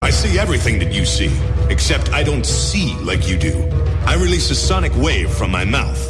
I see everything that you see, except I don't see like you do. I release a sonic wave from my mouth.